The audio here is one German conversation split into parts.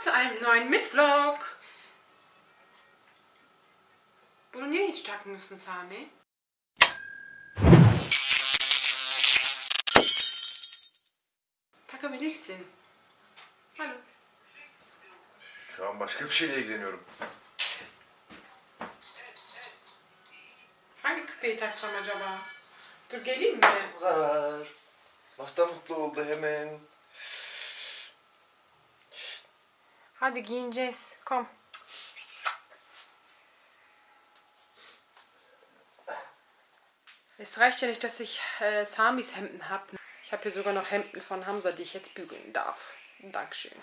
zu einem neuen Mitvlog. Bunu niye hiç takmıyorsun Sami? Takabilirsin. Alo. Şu an başka bir şeyle ilgileniyorum. Hangi küpeyi taksam acaba? Dur geleyim mi? Uzar. Nasıl da mutlu oldu hemen. Hadi giyineceğiz. Komm. Es reicht ja nicht, dass ich äh, Samis Hemden habe. Ich habe hier sogar noch Hemden von Hamza, die ich jetzt bügeln darf. Dankeschön.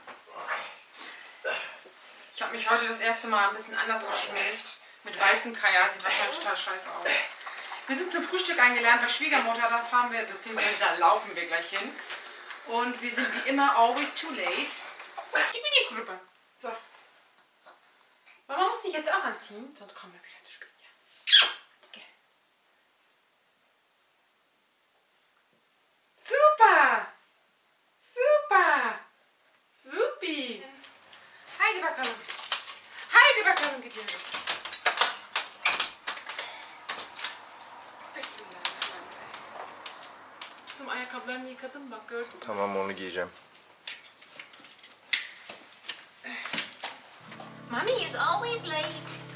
Ich habe mich heute das erste Mal ein bisschen anders geschminkt. Mit weißem Kajal. Sieht wahrscheinlich total scheiße aus. Wir sind zum Frühstück eingeladen bei Schwiegermutter. Da fahren wir, beziehungsweise da laufen wir gleich hin. Und wir sind wie immer always too late. Die Gruppe. So. Mama muss sich jetzt auch anziehen, sonst kommen wir wieder zu spät. Ja. Okay. Super! Super! Supi! Bakalım. Haydi bakalım gidiyoruz. Bismillahirrahmanirrahim. Kızım ayakkabılarını yıkadım bak gördün mü? Tamam onu giyeceğim. Mommy is always late.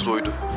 episódio.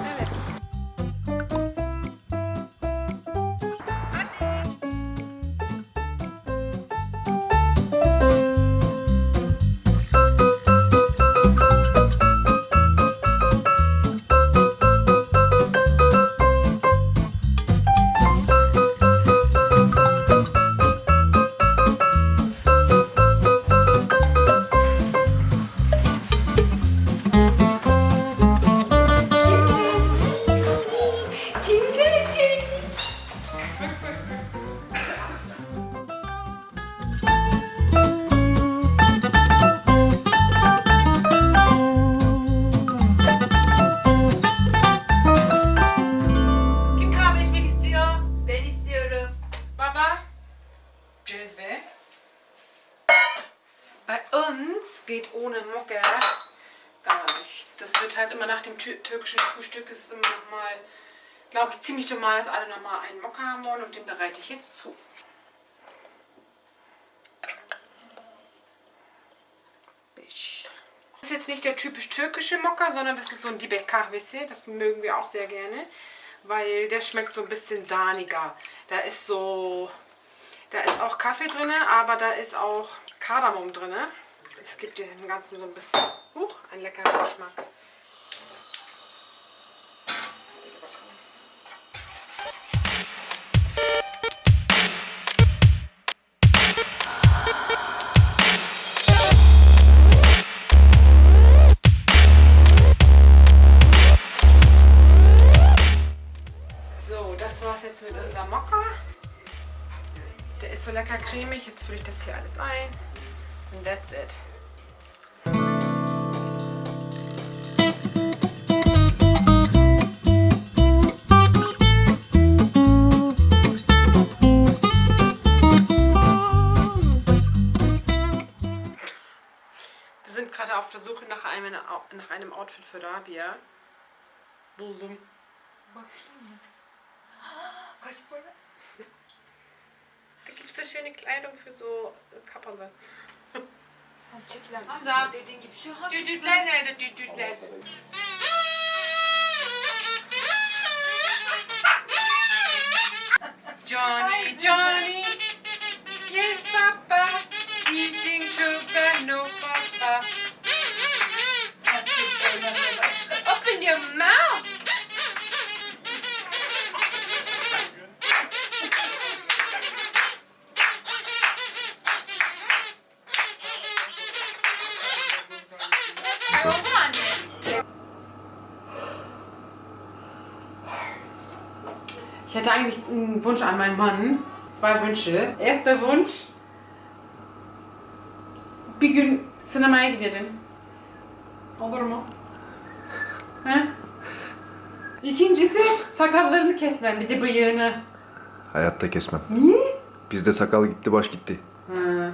Bei uns geht ohne Mocke gar nichts. Das wird halt immer nach dem tü- türkischen Frühstück ist es immer nochmal, glaube ich, ziemlich normal, dass alle nochmal einen Mokka haben wollen und den bereite ich jetzt zu. Das ist jetzt nicht der typisch türkische Mokka, sondern das ist so ein Dibek Kahvesi. Das mögen wir auch sehr gerne, weil der schmeckt so ein bisschen sahniger. Da ist so, da ist auch Kaffee drin, aber da ist auch Kardamom drin. Es gibt dem Ganzen so ein bisschen, huch, einen leckeren Geschmack. So lecker cremig. Jetzt fülle ich das hier alles ein. Und that's it. Wir sind gerade auf der Suche nach einem, nach einem Outfit für Rabia. Buldum. Kaç para? Da gibt es so schöne Kleidung für so Kapperne. Hamza. Dediğin gibi şu hafif. Düdükler nerede düdükler? Johnny, Johnny. Oldu mu anne? Ich hätte eigentlich einen Wunsch an meinen Mann. Zwei Wünsche. Erster Wunsch. Bir gün sinemaya gidelim. Olur mu? He? İkincisi sakallarını kesmem bir de bıyığını. Hayatta kesmem. Niye? Bizde sakal gitti baş gitti. Ha.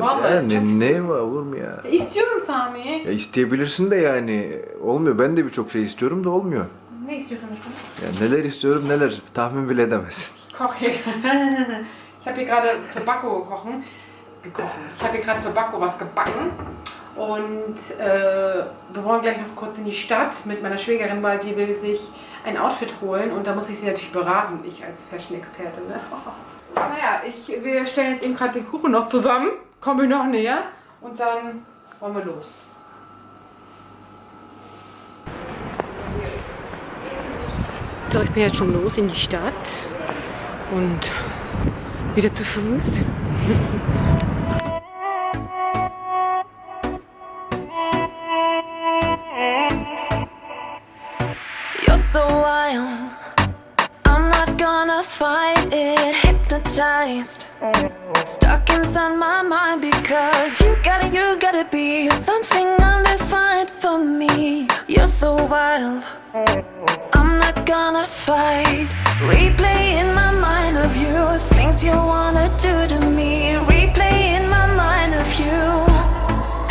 Vallahi ya, çok ne, istedim. ne var olur mu ya? İstiyorum Sami. Ya isteyebilirsin de yani olmuyor. Ben de birçok şey istiyorum da olmuyor. Ne istiyorsun işte? Ya neler istiyorum neler tahmin bile edemezsin. Hier. ich habe hier gerade für Bacco gekochen. gekochen. Ich habe hier gerade für Bacco was gebacken. Und äh, wir wollen gleich noch kurz in die Stadt mit meiner Schwägerin, weil die will sich ein Outfit holen und da muss ich sie natürlich beraten, ich als Fashion-Expertin. Ne? Naja, ich, wir stellen jetzt eben gerade den Kuchen noch zusammen, kommen wir noch näher und dann wollen wir los. So, ich bin jetzt schon los in die Stadt und wieder zu Fuß. You're so wild. I'm not gonna fight it. Hypnotized. Stuck inside my mind because you gotta, you gotta be something undefined for me. You're so wild. I'm not gonna fight. Replay in my mind of you. Things you wanna do to me. Replay in my mind of you.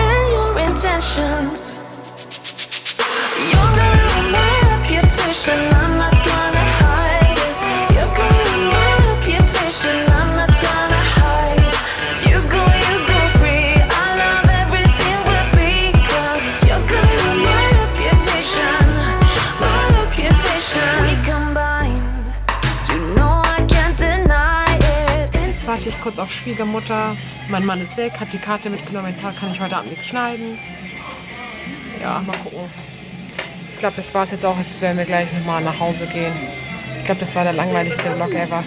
And your intentions. You're gonna reputation. Warte ich kurz auf Schwiegermutter. Mein Mann ist weg, hat die Karte mitgenommen. Jetzt kann ich heute Abend nichts schneiden. Ja, mal gucken. Ich glaube, das war es jetzt auch. Jetzt werden wir gleich nochmal nach Hause gehen. Ich glaube, das war der langweiligste Vlog ever.